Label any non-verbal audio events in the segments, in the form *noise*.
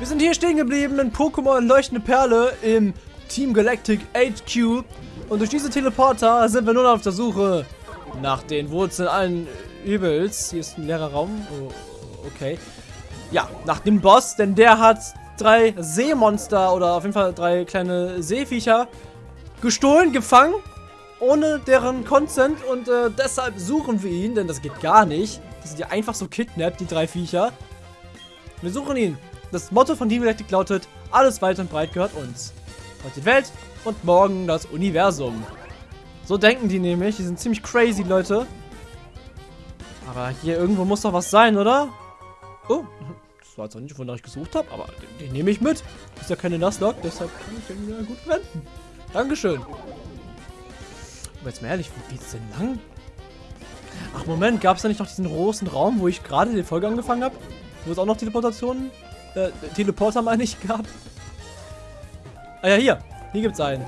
Wir sind hier stehen geblieben in Pokémon Leuchtende Perle im Team Galactic HQ. Und durch diese Teleporter sind wir nun auf der Suche nach den Wurzeln allen Übels. Hier ist ein leerer Raum. Oh, okay. Ja, nach dem Boss, denn der hat drei Seemonster oder auf jeden Fall drei kleine Seeviecher gestohlen, gefangen, ohne deren Consent und äh, deshalb suchen wir ihn, denn das geht gar nicht. Die sind ja einfach so kidnappt, die drei Viecher. Wir suchen ihn. Das Motto von Team Galactic lautet, alles weit und breit gehört uns. Heute die Welt und morgen das Universum. So denken die nämlich. Die sind ziemlich crazy, Leute. Aber hier irgendwo muss doch was sein, oder? Oh, das war jetzt auch nicht, wonach ich gesucht habe, aber den, den, nehme ich mit. Ist ja keine Nuzlocke, deshalb kann ich den ja gut verwenden. Dankeschön. Aber jetzt mal ehrlich, wo geht's denn lang? Ach, Moment, gab es da nicht noch diesen großen Raum, wo ich gerade die Folge angefangen habe? Wo es auch noch Teleportationen, äh, Teleporter meine ich, gab? Ah ja, hier. Hier gibt es einen.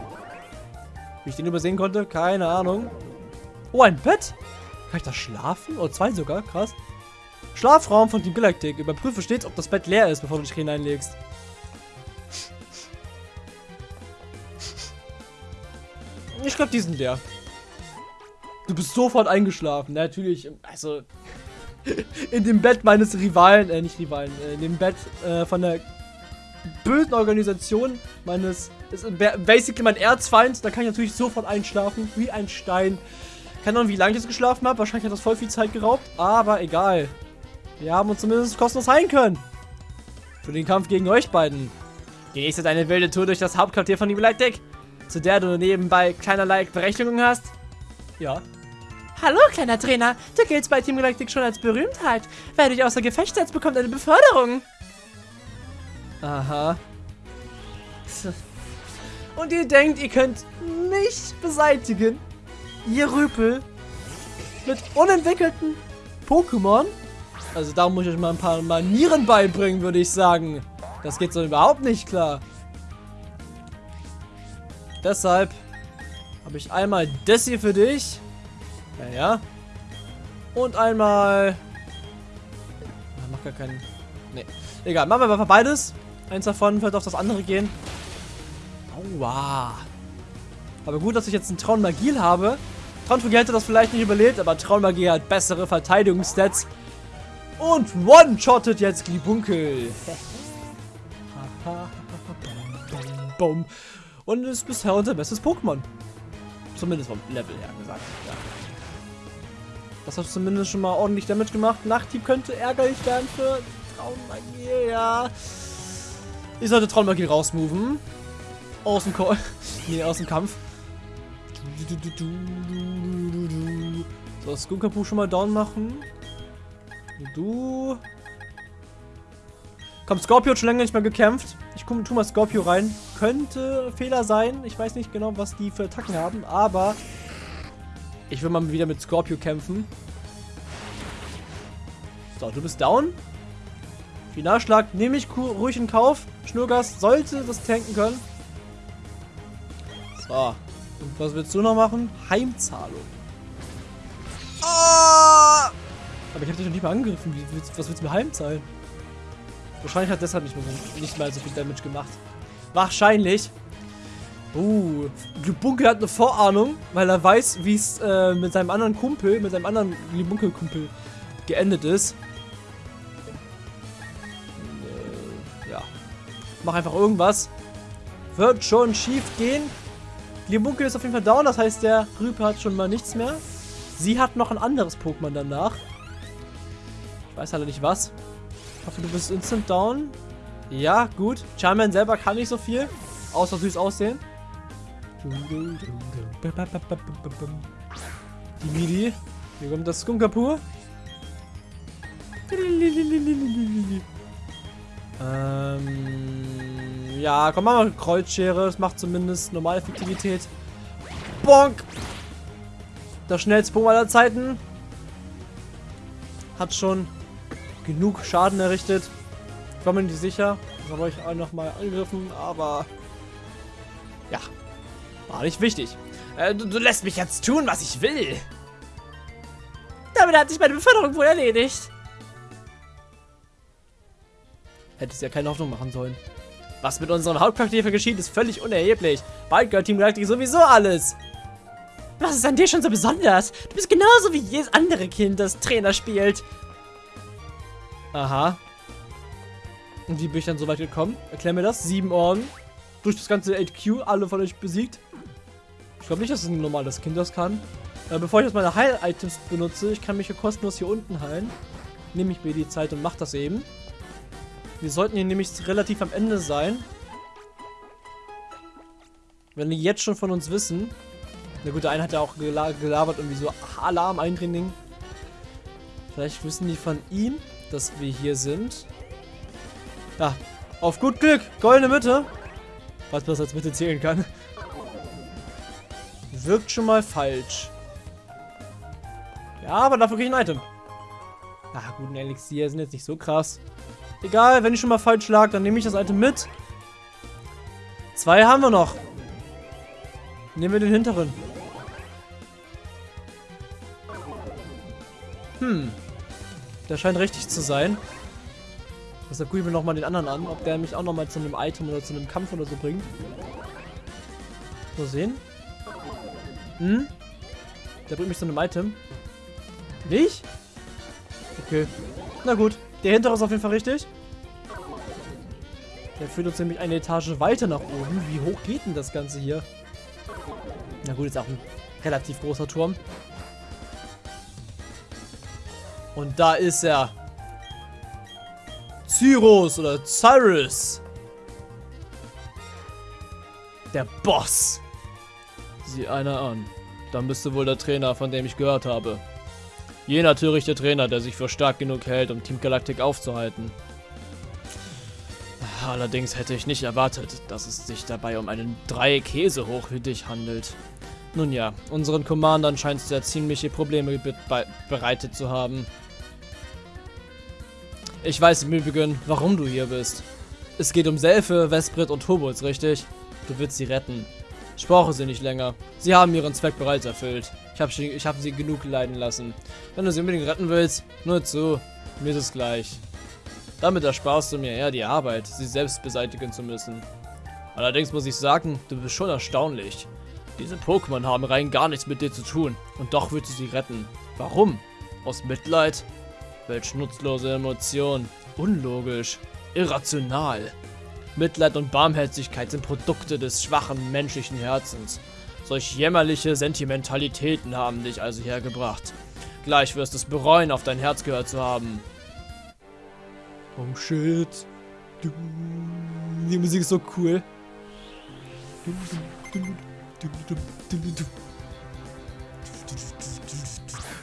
Wie ich den übersehen konnte, keine Ahnung. Oh, ein Bett? Kann ich da schlafen? Oh, zwei sogar, krass. Schlafraum von Team Galactic. Überprüfe stets, ob das Bett leer ist, bevor du dich hineinlegst. Ich glaube, die sind leer. Du bist sofort eingeschlafen. Natürlich, also *laughs* in dem Bett meines Rivalen, äh, nicht Rivalen, äh, in dem Bett äh, von der bösen Organisation meines, ist basically mein Erzfeind, da kann ich natürlich sofort einschlafen, wie ein Stein. Keine Ahnung, wie lange ich jetzt geschlafen habe, wahrscheinlich hat das voll viel Zeit geraubt, aber egal. Wir haben uns zumindest kostenlos heilen können. Für den Kampf gegen euch beiden. Genießt du deine wilde Tour durch das Hauptquartier von Galactic, zu der du nebenbei keinerlei Berechtigungen hast? Ja. Hallo, kleiner Trainer. Du giltst bei Team Galactic schon als Berühmtheit. Wer dich außer Gefecht setzt, bekommt eine Beförderung. Aha. Und ihr denkt, ihr könnt mich beseitigen? Ihr Rüpel. Mit unentwickelten Pokémon? Also da muss ich euch mal ein paar Manieren beibringen, würde ich sagen. Das geht so überhaupt nicht klar. Deshalb habe ich einmal das hier für dich. Ja, ja. Und einmal... Macht gar keinen... Nee. Egal, machen wir mal beides. Eins davon wird auf das andere gehen. Aua. Aber gut, dass ich jetzt einen Traunmagiel habe. Traunmagie hätte das vielleicht nicht überlebt, aber Traunmagie hat bessere Verteidigungsstats. Und one-shottet jetzt Glibunkel. *laughs* Und ist bisher unser bestes Pokémon. Zumindest vom Level her gesagt. Ja. Das hat zumindest schon mal ordentlich Damage gemacht. Nachthieb könnte ärgerlich werden für Traummagie, ja. Ich sollte Traummagie rausmoven. Aus dem Ko *laughs* nee, aus dem Kampf. So, Skunkapu schon mal down machen. Du. Komm, Scorpio hat schon länger nicht mehr gekämpft. Ich tu mal Scorpio rein. Könnte Fehler sein. Ich weiß nicht genau, was die für Attacken haben, aber ich will mal wieder mit Scorpio kämpfen. So, du bist down. Finalschlag nehme ich ruhig in Kauf. Schnurgas sollte das tanken können. So. Und was willst du noch machen? Heimzahlung. Oh! Aber ich habe dich noch nicht mal angegriffen. was willst du mir heimzahlen? Wahrscheinlich hat deshalb nicht, mehr, nicht mal so viel Damage gemacht. Wahrscheinlich. Uh, Glubunkel hat eine Vorahnung, weil er weiß, wie es äh, mit seinem anderen Kumpel, mit seinem anderen Glubunkel-Kumpel geendet ist. Äh, ja. Mach einfach irgendwas. Wird schon schief gehen. Glibunkel ist auf jeden Fall down, das heißt, der Rüpe hat schon mal nichts mehr. Sie hat noch ein anderes Pokémon danach. Ich weiß halt nicht was. Ich hoffe, du bist instant down. Ja, gut. Charman selber kann nicht so viel. Außer süß aussehen. Die Midi. Hier kommt das Skunkapur. Ähm, ja, komm, mal Kreuzschere. Das macht zumindest normale Effektivität. Bonk! Das schnellste Pokémon aller Zeiten. Hat schon genug Schaden errichtet. Ich war mir nicht sicher. Das habe ich auch noch mal angegriffen, aber ja, war nicht wichtig. Äh, du, du, lässt mich jetzt tun, was ich will. Damit hat sich meine Beförderung wohl erledigt. hätte es ja keine Hoffnung machen sollen. Was mit unserem Hauptcharakter geschieht, ist völlig unerheblich. Bald gehört Team Galactic sowieso alles. Was ist an dir schon so besonders? Du bist genauso wie jedes andere Kind, das Trainer spielt. Aha. Und wie bin ich dann so weit gekommen? Erklär mir das. Sieben Orden. Durch das ganze 8Q, alle von euch besiegt. Ich glaube nicht, dass ein normales Kind das kann. Äh, bevor ich jetzt meine Heil-Items benutze, ich kann mich hier kostenlos hier unten heilen. Nehme ich mir die Zeit und mache das eben. Wir sollten hier nämlich relativ am Ende sein. Wenn die jetzt schon von uns wissen. Na gut, der eine hat ja auch gela gelabert, irgendwie so Alarm eindringen. Vielleicht wissen die von ihm, dass wir hier sind. Ja, auf gut Glück. Goldene Mitte. Was man als Mitte zählen kann. Wirkt schon mal falsch. Ja, aber dafür kriege ich ein Item. Ah, gut, ein Elixier sind jetzt nicht so krass. Egal, wenn ich schon mal falsch lag, dann nehme ich das Item mit. Zwei haben wir noch. Nehmen wir den hinteren. Hm. Der scheint richtig zu sein. Deshalb gucke ich mir nochmal den anderen an, ob der mich auch nochmal zu einem Item oder zu einem Kampf oder so bringt. Mal sehen. Hm? Der bringt mich zu einem Item. Nicht? Okay. Na gut. Der hintere ist auf jeden Fall richtig. Der führt uns nämlich eine Etage weiter nach oben. Wie hoch geht denn das Ganze hier? Na gut, ist auch ein relativ großer Turm. Und da ist er. Cyrus oder Cyrus. Der Boss. Sieh einer an. Dann bist du wohl der Trainer, von dem ich gehört habe. Jener törichte Trainer, der sich für stark genug hält, um Team Galactic aufzuhalten. Allerdings hätte ich nicht erwartet, dass es sich dabei um einen drei Käse hochhütig handelt. Nun ja, unseren Commandern scheint es ja ziemliche Probleme be bereitet zu haben. Ich weiß im Übrigen, warum du hier bist. Es geht um Selfe, Vesprit und Turbos, richtig? Du willst sie retten. Ich brauche sie nicht länger. Sie haben ihren Zweck bereits erfüllt. Ich habe ich hab sie genug leiden lassen. Wenn du sie unbedingt retten willst, nur zu. Mir ist es gleich. Damit ersparst du mir eher die Arbeit, sie selbst beseitigen zu müssen. Allerdings muss ich sagen, du bist schon erstaunlich. Diese Pokémon haben rein gar nichts mit dir zu tun und doch willst du sie retten. Warum? Aus Mitleid? Welch nutzlose Emotion. Unlogisch. Irrational. Mitleid und Barmherzigkeit sind Produkte des schwachen menschlichen Herzens. Solch jämmerliche Sentimentalitäten haben dich also hergebracht. Gleich wirst du es bereuen, auf dein Herz gehört zu haben. Oh shit. Die Musik ist so cool.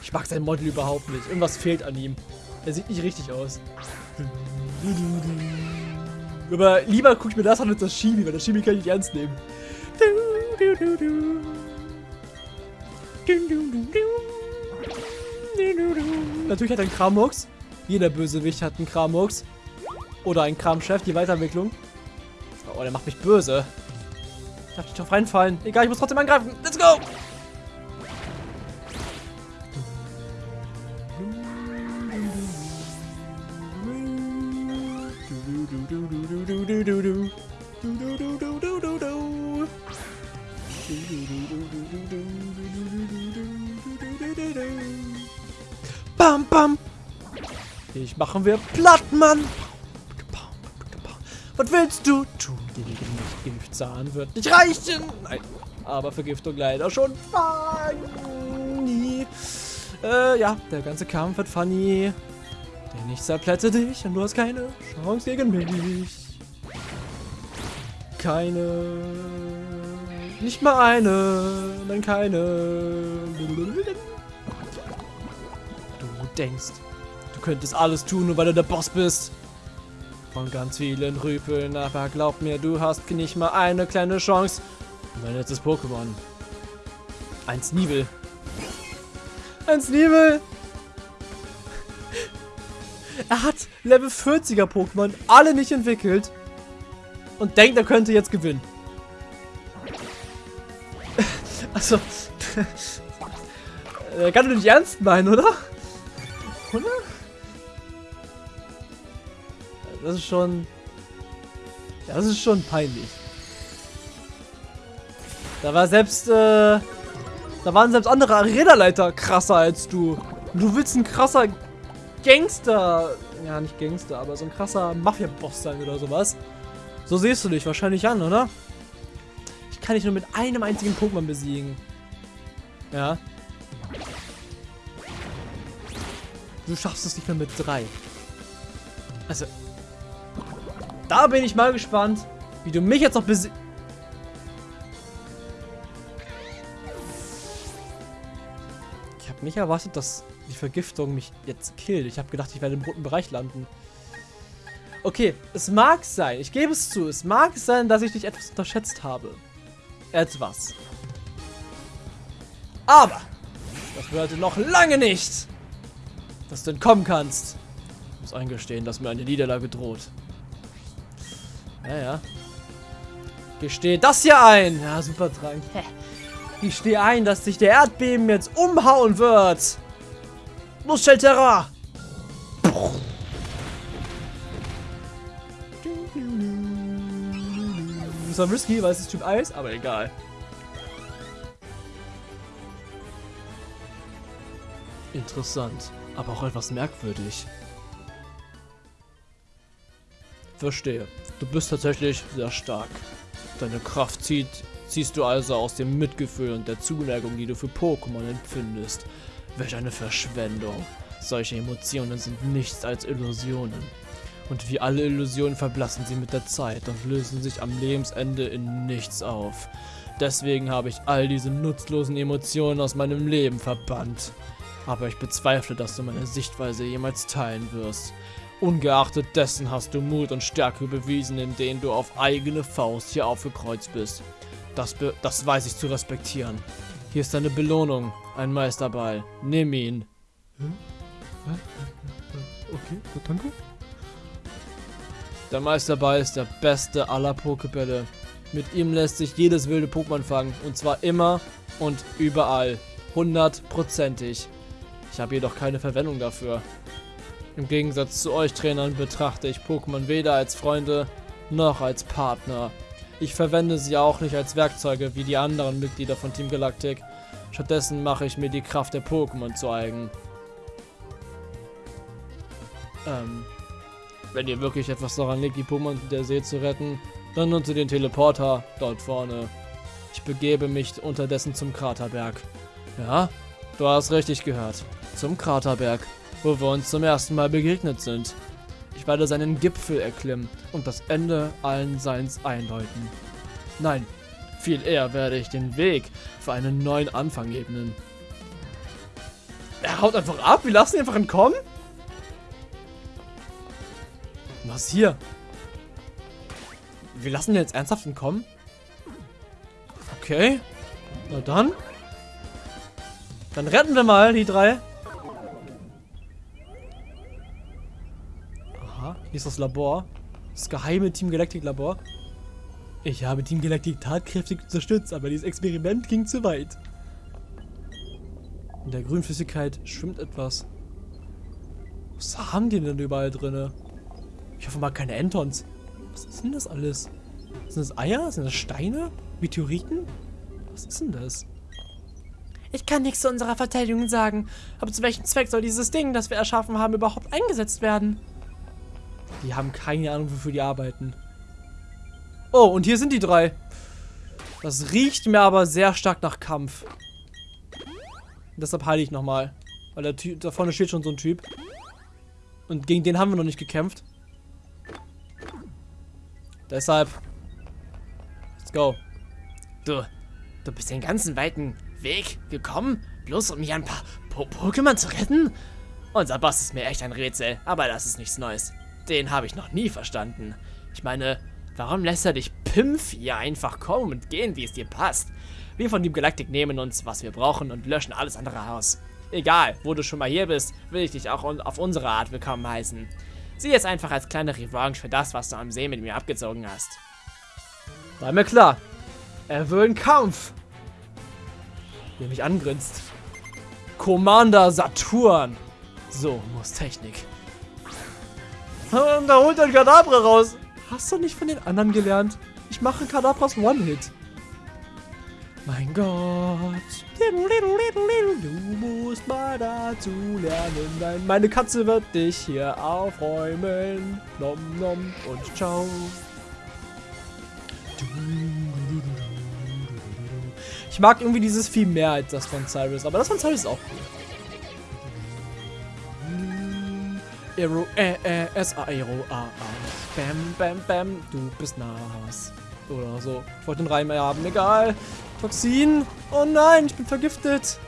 Ich mag sein Model überhaupt nicht. Irgendwas fehlt an ihm. Er sieht nicht richtig aus. *laughs* Aber lieber gucke ich mir das an als das Shibi, weil das Shibi kann ich nicht ernst nehmen. Natürlich hat er einen Kramux. Jeder Bösewicht hat einen Kramux. Oder einen Kramchef, die Weiterentwicklung. Oh, der macht mich böse. Ich darf nicht drauf reinfallen. Egal, ich muss trotzdem angreifen. Let's go! Machen wir platt, Mann. Was willst du tun mich? Giftzahn wird nicht reichen. Nein, aber Vergiftung leider schon funny. Äh, ja, der ganze Kampf wird funny. Denn ich zerplätte dich und du hast keine Chance gegen mich. Keine. Nicht mal eine. Nein, keine. Du denkst, du könntest alles tun, nur weil du der Boss bist. Von ganz vielen Rüpeln, aber glaub mir, du hast nicht mal eine kleine Chance. Mein letztes Pokémon. Ein Sneebel. Ein Sneebel! Er hat Level 40er Pokémon alle nicht entwickelt und denkt, er könnte jetzt gewinnen. *laughs* Also, *laughs* kann du nicht ernst meinen, oder? Oder? Das ist schon... Das ist schon peinlich. Da war selbst, äh, Da waren selbst andere Arena-Leiter krasser als du. Du willst ein krasser Gangster... Ja, nicht Gangster, aber so ein krasser Mafia-Boss sein oder sowas. So siehst du dich wahrscheinlich an, oder? Ich kann dich nur mit einem einzigen Pokémon besiegen. Ja. Du schaffst es nicht mehr mit drei. Also. Da bin ich mal gespannt, wie du mich jetzt noch besiegst. Ich habe nicht erwartet, dass die Vergiftung mich jetzt killt. Ich habe gedacht, ich werde im roten Bereich landen. Okay, es mag sein, ich gebe es zu, es mag sein, dass ich dich etwas unterschätzt habe. Etwas. Aber, das bedeutet noch lange nicht, dass du entkommen kannst. Ich muss eingestehen, dass mir eine Niederlage droht. Ja, ja. Gestehe das hier ein. Ja, super Trank. Ich stehe ein, dass sich der Erdbeben jetzt umhauen wird. Los, Shelterra! Das war risky, weil es ist Typ Eis, aber egal. Interessant, aber auch etwas merkwürdig. Verstehe. Du bist tatsächlich sehr stark. Deine Kraft zieht, ziehst du also aus dem Mitgefühl und der Zuneigung, die du für Pokémon empfindest. Welch eine Verschwendung. Solche Emotionen sind nichts als Illusionen. Und wie alle Illusionen verblassen sie mit der Zeit und lösen sich am Lebensende in nichts auf. Deswegen habe ich all diese nutzlosen Emotionen aus meinem Leben verbannt. Aber ich bezweifle, dass du meine Sichtweise jemals teilen wirst. Ungeachtet dessen hast du Mut und Stärke bewiesen, indem du auf eigene Faust hier aufgekreuzt bist. Das, be das weiß ich zu respektieren. Hier ist deine Belohnung, ein Meisterball. Nimm ihn. Okay, danke. Der Meisterball ist der beste aller Pokebälle. Mit ihm lässt sich jedes wilde Pokémon fangen. Und zwar immer und überall. Hundertprozentig. Ich habe jedoch keine Verwendung dafür. Im Gegensatz zu euch Trainern betrachte ich Pokémon weder als Freunde noch als Partner. Ich verwende sie auch nicht als Werkzeuge wie die anderen Mitglieder von Team Galactic. Stattdessen mache ich mir die Kraft der Pokémon zu eigen. Ähm, wenn ihr wirklich etwas daran liegt, die Pokémon der See zu retten, dann nutze den Teleporter dort vorne. Ich begebe mich unterdessen zum Kraterberg. Ja, du hast richtig gehört. Zum Kraterberg, wo wir uns zum ersten Mal begegnet sind. Ich werde seinen Gipfel erklimmen und das Ende allen Seins einläuten. Nein, viel eher werde ich den Weg für einen neuen Anfang ebnen. Er haut einfach ab, wir lassen ihn einfach entkommen? Was hier? Wir lassen den jetzt ernsthaft entkommen? Okay. Na dann. Dann retten wir mal die drei. Hier ist das Labor. Das geheime Team Galactic Labor. Ich habe Team Galactic tatkräftig unterstützt, aber dieses Experiment ging zu weit. In der Grünflüssigkeit schwimmt etwas. Was haben die denn überall drinne? Ich hoffe mal keine Entons. Was ist denn das alles? Sind das Eier? Sind das Steine? Meteoriten? Was ist denn das? Ich kann nichts zu unserer Verteidigung sagen. Aber zu welchem Zweck soll dieses Ding, das wir erschaffen haben, überhaupt eingesetzt werden? Die haben keine Ahnung, wofür die arbeiten. Oh, und hier sind die drei. Das riecht mir aber sehr stark nach Kampf. Deshalb heile ich nochmal. Weil der Typ, da vorne steht schon so ein Typ. Und gegen den haben wir noch nicht gekämpft. Deshalb. Let's go. Du, du bist den ganzen weiten Weg gekommen, bloß um mir ein paar po Pokémon zu retten? Unser Boss ist mir echt ein Rätsel, aber das ist nichts Neues. Den habe ich noch nie verstanden. Ich meine, warum lässt er dich Pimpf hier einfach kommen und gehen, wie es dir passt? Wir von Team Galactic nehmen uns, was wir brauchen und löschen alles andere aus. Egal, wo du schon mal hier bist, will ich dich auch auf unsere Art willkommen heißen. Sieh es einfach als kleine Revanche für das, was du am See mit mir abgezogen hast. War mir klar. Er will einen Kampf. Der mich angrinst. Commander Saturn. So muss Technik. Und da holt er ein Kadabra raus. Hast du nicht von den anderen gelernt? Ich mache Kadabras One-Hit. Mein Gott. Du musst mal dazu lernen. Nein, meine Katze wird dich hier aufräumen. Nom nom und ciao. Ich mag irgendwie dieses Vieh mehr als das von Cyrus, aber das von Cyrus ist auch cool. Aero, äh, äh, S, Aero, A, A. Bam, bam, bam, du bist nass. Oder so. Ich wollte den Reim haben, egal. Toxin. Oh nein, ich bin vergiftet.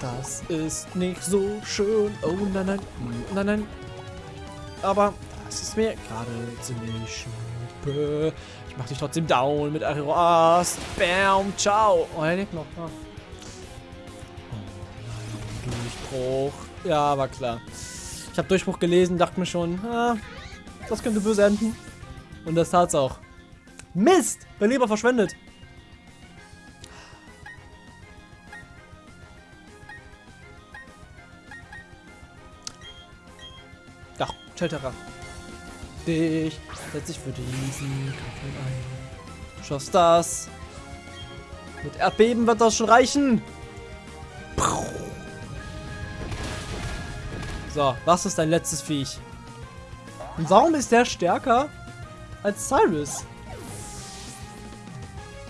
Das ist nicht so schön. Oh nein, nein, nein, nein. Aber das ist mir gerade ziemlich schnuppe. Ich mach dich trotzdem down mit Aero Ast. Bam, ciao. Oh, er lebt noch. Oh nein, Durchbruch. Ja, war klar. Ich habe Durchbruch gelesen, dachte mir schon, ah, das könnte böse enden. Und das tat's auch. Mist! Mein Leber verschwendet. Doch, Shelterer. Dich setz dich für diesen Kampf ein. Du schaffst das. Mit Erdbeben wird das schon reichen. So, was ist dein letztes Viech? Und warum ist der stärker als Cyrus?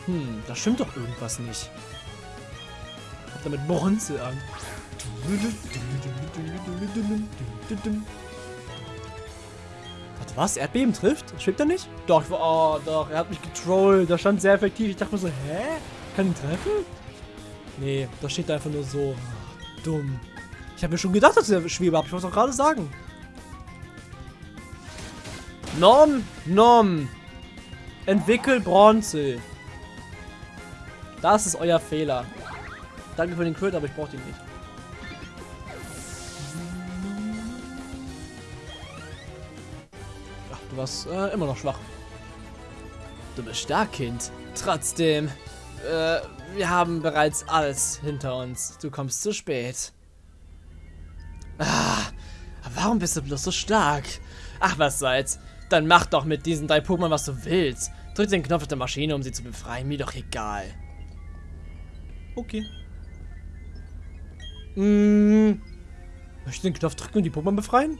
Hm, da stimmt doch irgendwas nicht. Hat damit Bronze an. Warte, was? Erdbeben trifft? Schwebt er nicht? Doch, oh, doch, er hat mich getrollt. Das stand sehr effektiv. Ich dachte mir so, hä? Kann ihn treffen? Nee, das steht einfach nur so. Ach, dumm. Ich habe mir schon gedacht, dass er Schwebe hat. Ich es auch gerade sagen. Nom, nom. Entwickel Bronze. Das ist euer Fehler. Danke für den Crit, aber ich brauche den nicht. Ach, du warst äh, immer noch schwach. Du bist stark, Kind. Trotzdem, äh, wir haben bereits alles hinter uns. Du kommst zu spät. Ah, warum bist du bloß so stark? Ach, was soll's. Dann mach doch mit diesen drei Pokémon, was du willst. Drück den Knopf auf der Maschine, um sie zu befreien. Mir doch egal. Okay. Hm. Möchte ich den Knopf drücken und die Pokémon befreien?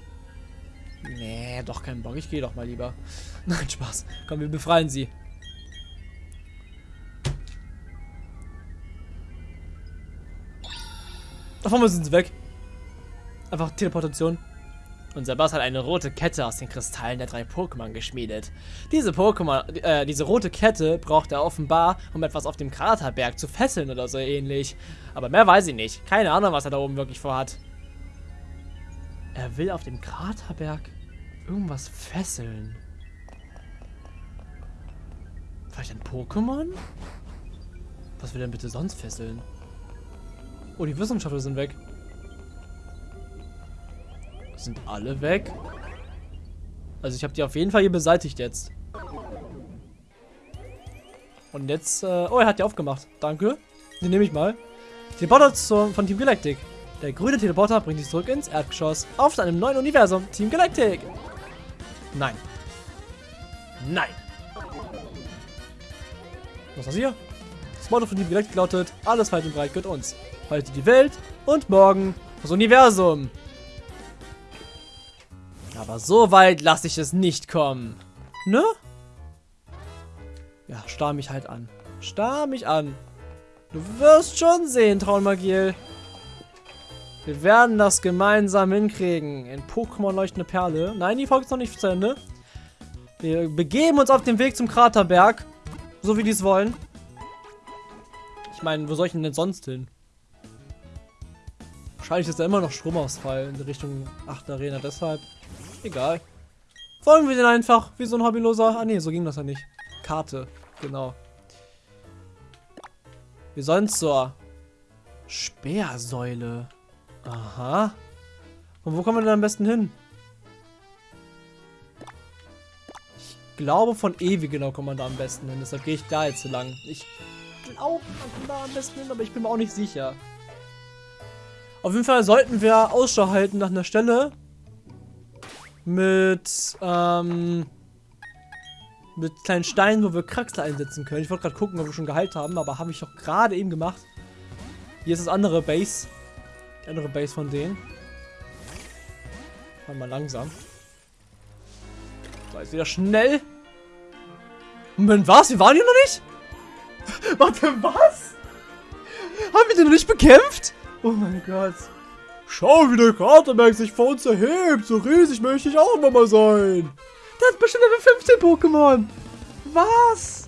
Nee, doch kein Bock. Ich gehe doch mal lieber. *laughs* Nein, Spaß. Komm, wir befreien sie. Davon sind sie weg. Einfach Teleportation. Unser Boss hat eine rote Kette aus den Kristallen der drei Pokémon geschmiedet. Diese Pokémon, äh, diese rote Kette braucht er offenbar, um etwas auf dem Kraterberg zu fesseln oder so ähnlich. Aber mehr weiß ich nicht. Keine Ahnung, was er da oben wirklich vorhat. Er will auf dem Kraterberg irgendwas fesseln. Vielleicht ein Pokémon? Was will er denn bitte sonst fesseln? Oh, die Wissenschaftler sind weg. Sind alle weg? Also ich habe die auf jeden Fall hier beseitigt jetzt. Und jetzt, äh, oh, er hat die aufgemacht. Danke. Den nehme ich mal. Teleporter von Team Galactic. Der grüne Teleporter bringt dich zurück ins Erdgeschoss. Auf einem neuen Universum. Team Galactic. Nein. Nein. Was ist das hier? Das Motto von Team Galactic lautet, alles weit und breit gehört uns. Heute die Welt und morgen das Universum. Aber so weit lasse ich es nicht kommen. Ne? Ja, starr mich halt an. Starr mich an. Du wirst schon sehen, Traunmagiel. Wir werden das gemeinsam hinkriegen. In Pokémon Leuchtende Perle. Nein, die Folge ist noch nicht zu Ende. Wir begeben uns auf den Weg zum Kraterberg. So wie die es wollen. Ich meine, wo soll ich denn sonst hin? Wahrscheinlich ist da immer noch Stromausfall in Richtung 8 Arena. Deshalb Egal. Folgen wir den einfach, wie so ein Hobbyloser. Ah ne, so ging das ja nicht. Karte, genau. Wir sollen zur Speersäule. Aha. Und wo kommen wir denn am besten hin? Ich glaube, von Ewi genau kommt man da am besten hin. Deshalb gehe ich da jetzt lang. Ich glaube, man kommt da am besten hin, aber ich bin mir auch nicht sicher. Auf jeden Fall sollten wir Ausschau halten nach einer Stelle, mit, ähm, mit kleinen Steinen, wo wir Kraxler einsetzen können. Ich wollte gerade gucken, ob wir schon geheilt haben, aber habe ich doch gerade eben gemacht. Hier ist das andere Base. Die andere Base von denen. Mal langsam. So, jetzt wieder schnell. Moment, was? Wir waren hier noch nicht? *laughs* Warte, was? Haben wir den noch nicht bekämpft? Oh mein Gott. Schau, wie der Kraterberg sich vor uns erhebt. So riesig möchte ich auch nochmal sein. Der hat bestimmt Level 15 Pokémon. Was?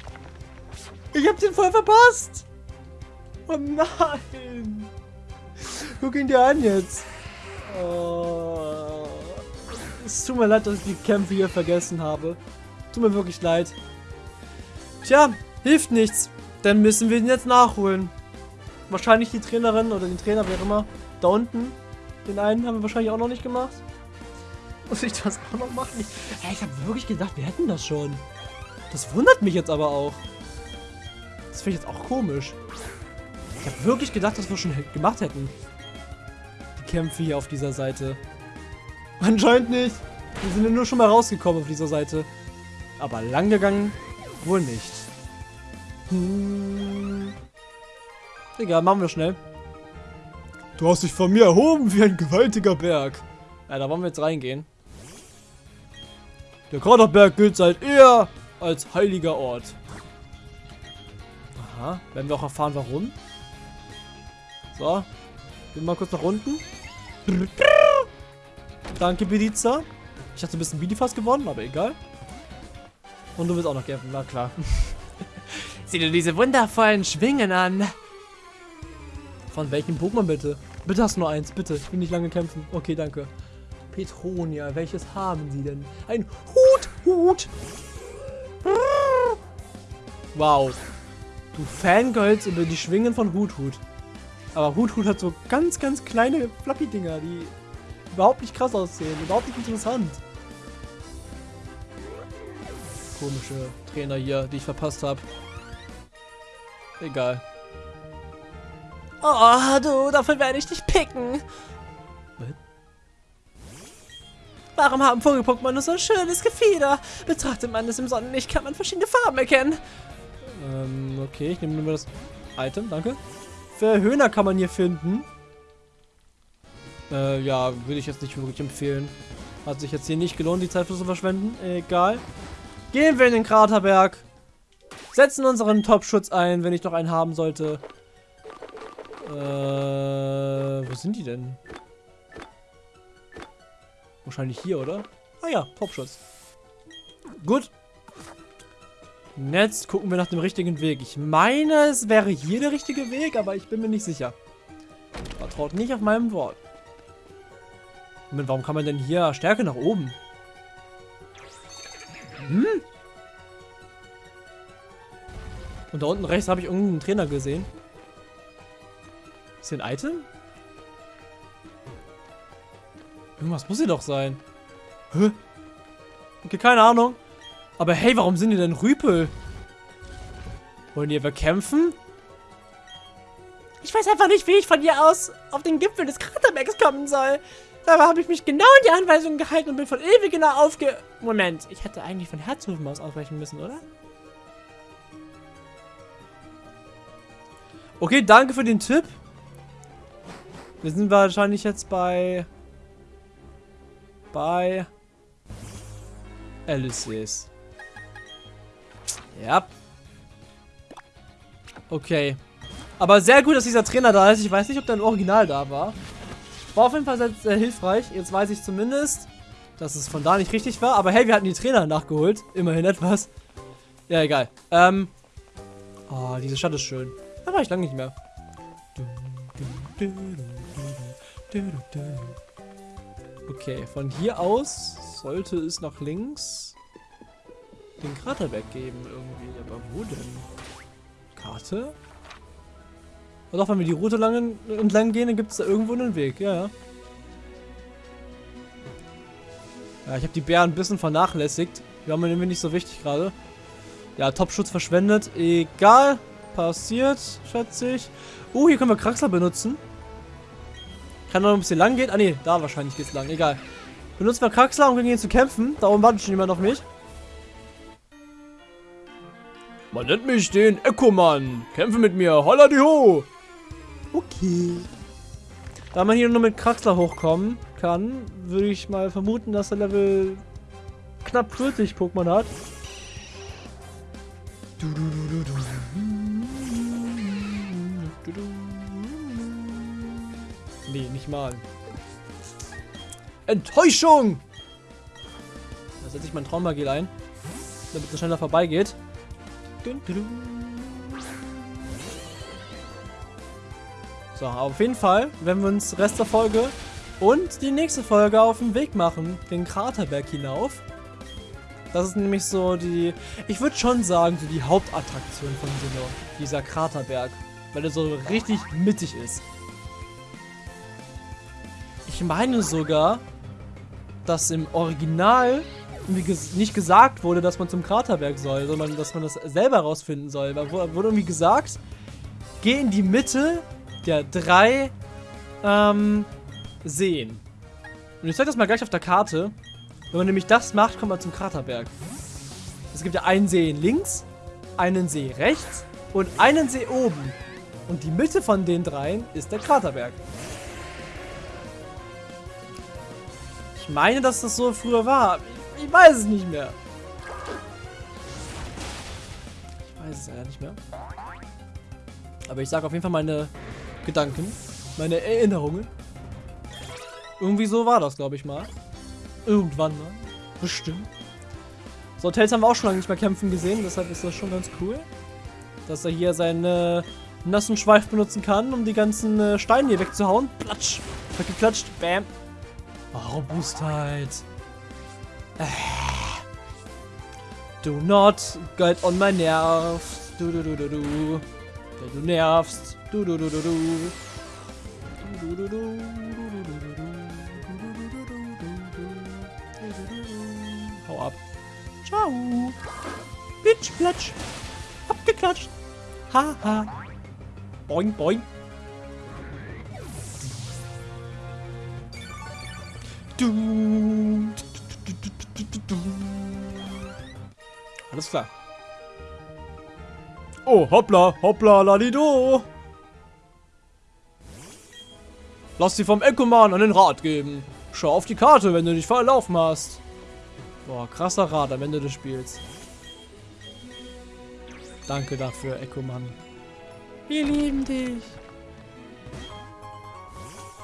Ich hab den voll verpasst. Oh nein. Guck ihn dir an jetzt. Oh. Es tut mir leid, dass ich die Kämpfe hier vergessen habe. Tut mir wirklich leid. Tja, hilft nichts. Dann müssen wir ihn jetzt nachholen. Wahrscheinlich die Trainerin oder den Trainer, wer immer. Da unten. Den einen haben wir wahrscheinlich auch noch nicht gemacht. Muss ich das auch noch machen? Ich, hey, ich habe wirklich gedacht, wir hätten das schon. Das wundert mich jetzt aber auch. Das finde ich jetzt auch komisch. Ich habe wirklich gedacht, dass wir schon gemacht hätten. Die Kämpfe hier auf dieser Seite. Anscheinend nicht. Wir sind ja nur schon mal rausgekommen auf dieser Seite. Aber lang gegangen wohl nicht. Hm. Egal, machen wir schnell. Du hast dich von mir erhoben wie ein gewaltiger Berg. Ja, da wollen wir jetzt reingehen. Der Kraterberg gilt seit eher als heiliger Ort. Aha, werden wir auch erfahren, warum. So, gehen wir mal kurz nach unten. Danke, Bediza. Ich hatte ein bisschen Bidifast gewonnen, aber egal. Und du willst auch noch kämpfen, na klar. Sieh dir diese wundervollen Schwingen an. Von welchem Pokémon bitte? Bitte hast nur eins, bitte. Ich will nicht lange kämpfen. Okay, danke. Petronia, welches haben sie denn? Ein Hut, Hut. Wow. Du Fangirls über die Schwingen von Hut, Hut. Aber Hut, Hut hat so ganz, ganz kleine Fluffy-Dinger, die überhaupt nicht krass aussehen. Überhaupt nicht interessant. Komische Trainer hier, die ich verpasst habe. Egal. Oh, du, dafür werde ich dich picken. Warum haben Vogel-Pokémon nur so ein schönes Gefieder? Betrachtet man es im Sonnenlicht, kann man verschiedene Farben erkennen. Ähm, okay, ich nehme nur das Item, danke. Verhöhner kann man hier finden. Äh, ja, würde ich jetzt nicht wirklich empfehlen. Hat sich jetzt hier nicht gelohnt, die Zeit für zu verschwenden. Egal. Gehen wir in den Kraterberg. Setzen unseren Top-Schutz ein, wenn ich noch einen haben sollte. Äh, wo sind die denn? Wahrscheinlich hier, oder? Ah ja, Top-Schutz. Gut. Jetzt gucken wir nach dem richtigen Weg. Ich meine, es wäre hier der richtige Weg, aber ich bin mir nicht sicher. Vertraut nicht auf meinem Wort. Moment, warum kann man denn hier Stärke nach oben? Hm? Und da unten rechts habe ich irgendeinen Trainer gesehen. Ist hier ein Item? Irgendwas muss hier doch sein. Hä? Okay, keine Ahnung. Aber hey, warum sind die denn Rüpel? Wollen die etwa kämpfen? Ich weiß einfach nicht, wie ich von hier aus auf den Gipfel des Kraterbergs kommen soll. Dabei habe ich mich genau in die Anweisungen gehalten und bin von ewig genau aufge... Moment, ich hätte eigentlich von Herzhofen aus ausweichen müssen, oder? Okay, danke für den Tipp. Wir sind wahrscheinlich jetzt bei... Bei... Alice's. Ja. Okay. Aber sehr gut, dass dieser Trainer da ist. Ich weiß nicht, ob der im Original da war. War auf jeden Fall sehr, sehr hilfreich. Jetzt weiß ich zumindest, dass es von da nicht richtig war. Aber hey, wir hatten die Trainer nachgeholt. Immerhin etwas. Ja, egal. Ähm. Oh, diese Stadt ist schön. Da war ich lange nicht mehr. Okay, von hier aus sollte es nach links den Kraterberg geben irgendwie. Aber wo denn? Karte? Und auch wenn wir die Route lang, entlang gehen, dann gibt es da irgendwo einen Weg. Ja, ja. Ich habe die Bären ein bisschen vernachlässigt. Die waren mir nämlich nicht so wichtig gerade. Ja, Top-Schutz verschwendet. Egal. Passiert, schätze ich. Uh, hier können wir Kraxler benutzen. Kann noch ein bisschen lang gehen. Ah, ne, da wahrscheinlich geht's lang. Egal. Benutzen wir Kraxler, um gegen ihn zu kämpfen. Da oben wartet schon jemand auf mich. Man nennt mich den Echo-Mann. Kämpfe mit mir. Holla die ho. Okay. Da man hier nur mit Kraxler hochkommen kann, würde ich mal vermuten, dass er Level knapp 40 Pokémon hat. Du, du, du, du, du. Nee, nicht mal. Enttäuschung! Da setze ich mein Traumagel ein, damit es schneller vorbeigeht. So, auf jeden Fall werden wir uns Rest der Folge und die nächste Folge auf den Weg machen, den Kraterberg hinauf. Das ist nämlich so die, ich würde schon sagen, so die Hauptattraktion von Sinnoh, dieser Kraterberg, weil er so richtig mittig ist. Ich meine sogar, dass im Original nicht gesagt wurde, dass man zum Kraterberg soll, sondern dass man das selber rausfinden soll. Da wurde irgendwie gesagt, geh in die Mitte der drei ähm, Seen. Und ich zeige das mal gleich auf der Karte. Wenn man nämlich das macht, kommt man zum Kraterberg. Es gibt ja einen See links, einen See rechts und einen See oben. Und die Mitte von den dreien ist der Kraterberg. Meine, dass das so früher war. Ich, ich weiß es nicht mehr. Ich weiß es ja nicht mehr. Aber ich sage auf jeden Fall meine Gedanken, meine Erinnerungen. Irgendwie so war das, glaube ich mal. Irgendwann mal. Bestimmt. So, Tails haben wir auch schon lange nicht mehr kämpfen gesehen, deshalb ist das schon ganz cool. Dass er hier seinen äh, nassen Schweif benutzen kann, um die ganzen äh, Steine hier wegzuhauen. Platsch. Weggeklatscht. Bam. Oh, Robustheit. Äh. Do not get on my nerves. Du, du, du, du, du. Du nervst. Du, du, du, du, du. Du, du, du, du. Hau ab. Ciao. Bitch, platsch. Abgeklatscht. Haha. Ha. Boing, boing. Alles klar. Oh, hoppla, hoppla, ladido. Lass sie vom Ecoman an den Rad geben. Schau auf die Karte, wenn du dich verlaufen hast. Boah, krasser Rad am Ende des Spiels. Danke dafür, Ecoman. Wir lieben dich.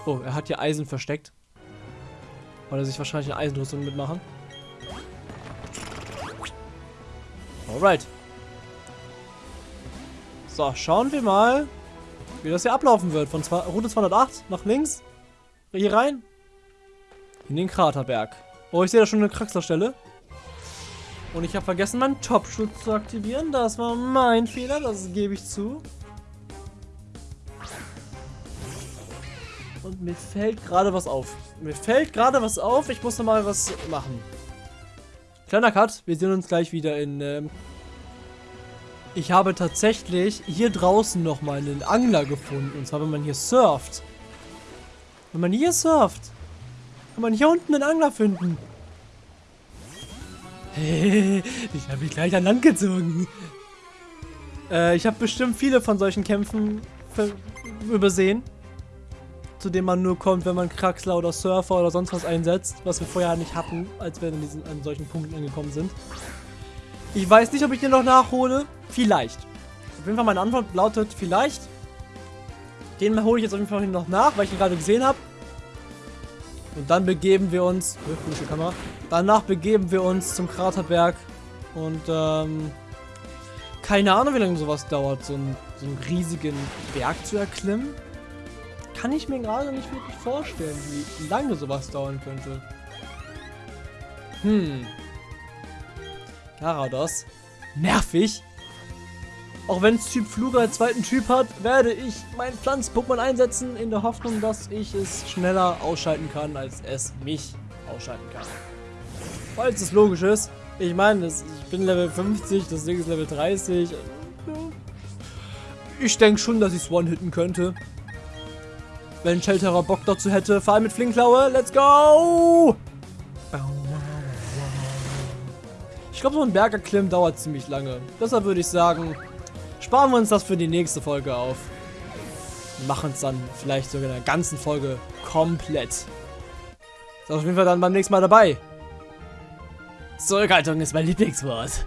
Oh, er hat hier Eisen versteckt. Weil er sich wahrscheinlich eine Eisenrüstung mitmachen. Alright. So, schauen wir mal, wie das hier ablaufen wird. Von zwei, Route 208 nach links. Hier rein. In den Kraterberg. Oh, ich sehe da schon eine Kraxlerstelle. Und ich habe vergessen, meinen Top-Schutz zu aktivieren. Das war mein Fehler, das gebe ich zu. Und mir fällt gerade was auf. Mir fällt gerade was auf. Ich muss noch mal was machen. Kleiner Cut. Wir sehen uns gleich wieder in... Ähm ich habe tatsächlich hier draußen noch mal einen Angler gefunden. Und zwar, wenn man hier surft. Wenn man hier surft, kann man hier unten einen Angler finden. *laughs* Ich habe mich gleich an Land gezogen. Äh, ich habe bestimmt viele von solchen Kämpfen übersehen zu dem man nur kommt, wenn man Kraxler oder Surfer oder sonst was einsetzt, was wir vorher nicht hatten, als wir in diesen, an solchen Punkten angekommen sind. Ich weiß nicht, ob ich den noch nachhole. Vielleicht. Auf jeden Fall meine Antwort lautet vielleicht. Den hole ich jetzt auf jeden Fall noch nach, weil ich ihn gerade gesehen habe. Und dann begeben wir uns... Oh, Kamera. Danach begeben wir uns zum Kraterberg. Und, ähm... Keine Ahnung, wie lange sowas dauert, so einen, so einen riesigen Berg zu erklimmen kann ich mir gerade nicht wirklich vorstellen, wie lange sowas dauern könnte. Hm. Garados. Nervig. Auch wenn es Typ Fluger als zweiten Typ hat, werde ich mein Pflanz-Pokémon einsetzen, in der Hoffnung, dass ich es schneller ausschalten kann, als es mich ausschalten kann. Falls es logisch ist. Ich meine, ich bin Level 50, das Ding ist Level 30. Ich denke schon, dass ich es one-hitten könnte. Wenn Shelterer Bock dazu hätte. Vor allem mit Flinkklaue. Let's go! Ich glaube, so ein Bergerklimmen dauert ziemlich lange. Deshalb würde ich sagen, sparen wir uns das für die nächste Folge auf. Machen es dann vielleicht sogar in der ganzen Folge komplett. Ist auf jeden Fall dann beim nächsten Mal dabei. Zurückhaltung ist mein Lieblingswort.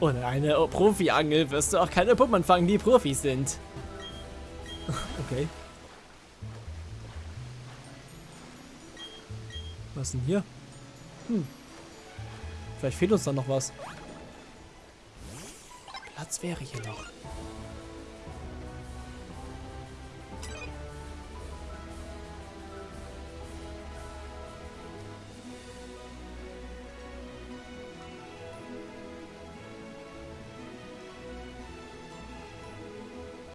Ohne eine Profi-Angel wirst du auch keine Puppen fangen, die Profis sind. *laughs* Okay. Was denn hier? Hm. Vielleicht fehlt uns dann noch was. Platz wäre hier noch.